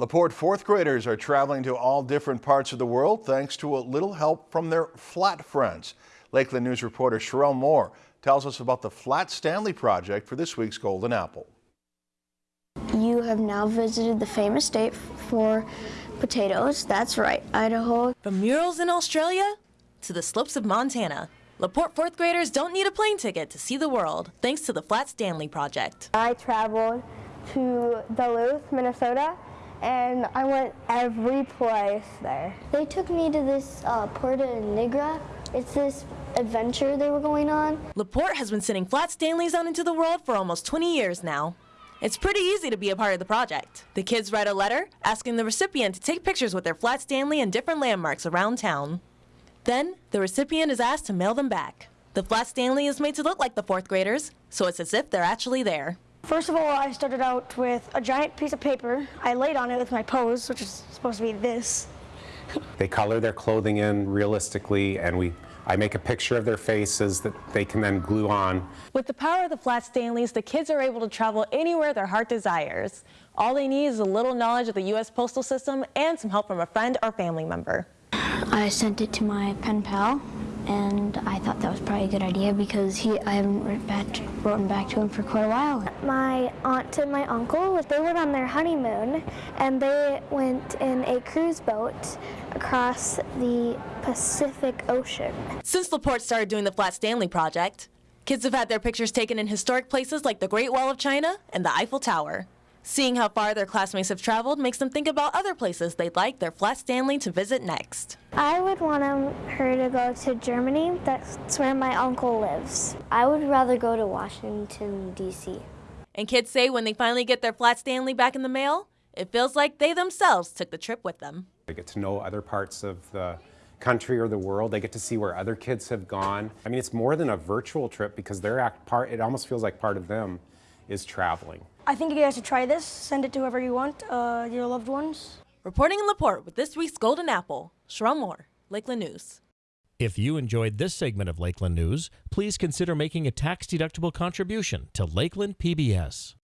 LaPorte fourth graders are traveling to all different parts of the world thanks to a little help from their flat friends. Lakeland News reporter Sherelle Moore tells us about the Flat Stanley Project for this week's Golden Apple. You have now visited the famous state for potatoes. That's right, Idaho. From murals in Australia to the slopes of Montana, LaPorte fourth graders don't need a plane ticket to see the world thanks to the Flat Stanley Project. I traveled to Duluth, Minnesota, and I went every place there. They took me to this uh, Puerto Negra. It's this adventure they were going on. LaPorte has been sending Flat Stanleys out into the world for almost 20 years now. It's pretty easy to be a part of the project. The kids write a letter asking the recipient to take pictures with their Flat Stanley and different landmarks around town. Then, the recipient is asked to mail them back. The Flat Stanley is made to look like the fourth graders, so it's as if they're actually there. First of all, I started out with a giant piece of paper. I laid on it with my pose, which is supposed to be this. They color their clothing in realistically, and we I make a picture of their faces that they can then glue on. With the power of the Flat Stanleys, the kids are able to travel anywhere their heart desires. All they need is a little knowledge of the U.S. postal system and some help from a friend or family member. I sent it to my pen pal, and I thought that was probably a good idea because he I haven't written back, written back to him for quite a while. My aunt and my uncle, they went on their honeymoon, and they went in a cruise boat across the Pacific Ocean. Since LaPorte started doing the Flat Stanley Project, kids have had their pictures taken in historic places like the Great Wall of China and the Eiffel Tower. Seeing how far their classmates have traveled makes them think about other places they'd like their Flat Stanley to visit next. I would want her to go to Germany. That's where my uncle lives. I would rather go to Washington, D.C. And kids say when they finally get their Flat Stanley back in the mail, it feels like they themselves took the trip with them. They get to know other parts of the country or the world. They get to see where other kids have gone. I mean, it's more than a virtual trip because they're act part, it almost feels like part of them is traveling. I think you guys should try this. Send it to whoever you want, uh, your loved ones. Reporting in LaPorte with this week's Golden Apple, Sherelle Moore, Lakeland News. If you enjoyed this segment of Lakeland News, please consider making a tax-deductible contribution to Lakeland PBS.